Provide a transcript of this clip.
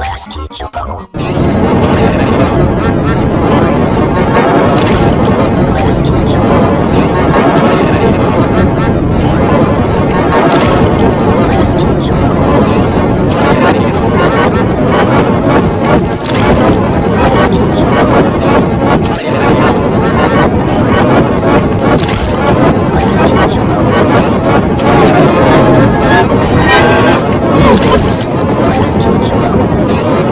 Flash teacher Bubble. Flash teacher сейчас